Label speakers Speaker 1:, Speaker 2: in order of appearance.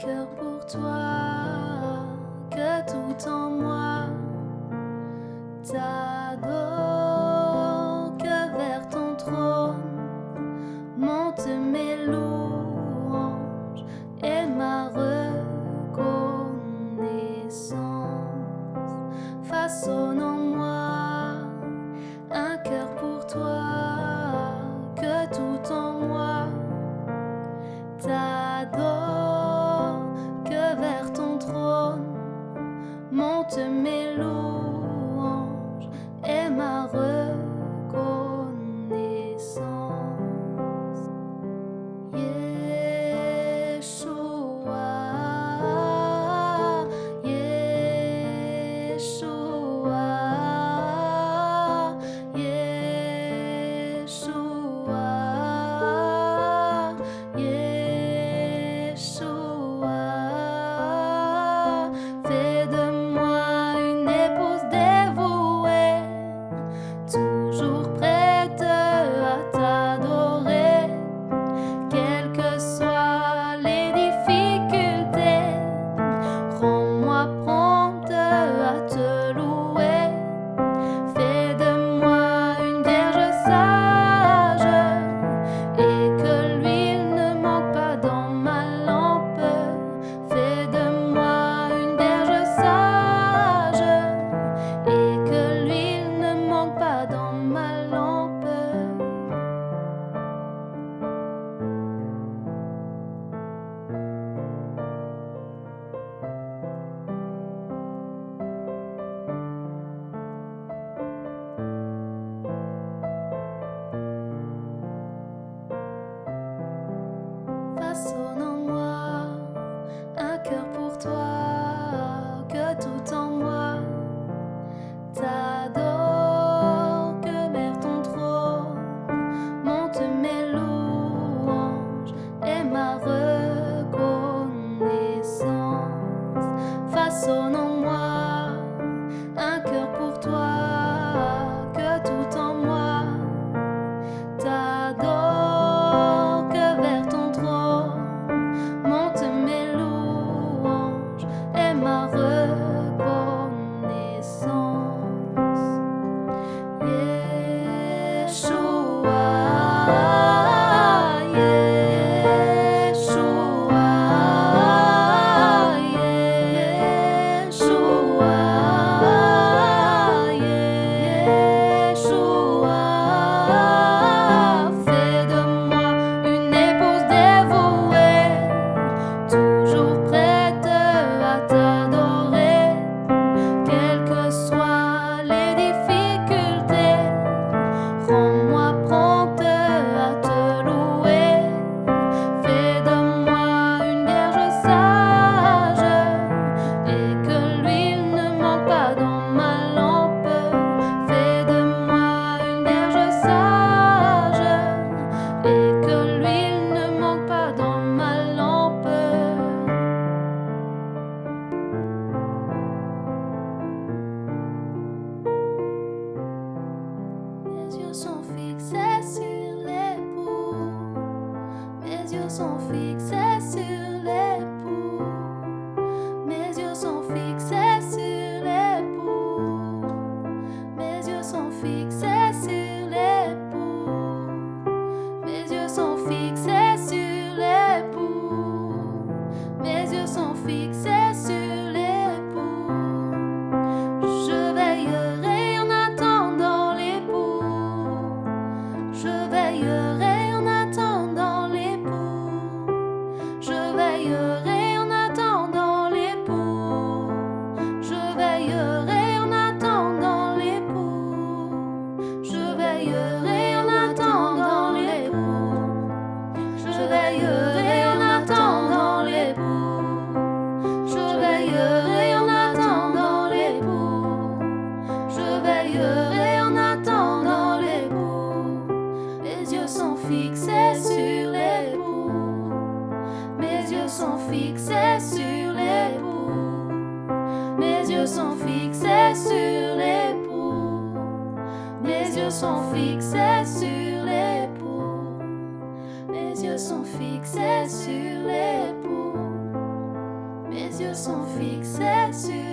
Speaker 1: cœur pour toi, que tout en moi. to me home. Mes yeux sont fixés sur les l'époux. Mes yeux sont fixés. sont fixés sur l'époux. Mes yeux sont fixés sur l'époux. Mes yeux sont fixés sur l'époux. Mes yeux sont fixés sur l'époux. Mes yeux sont fixés sur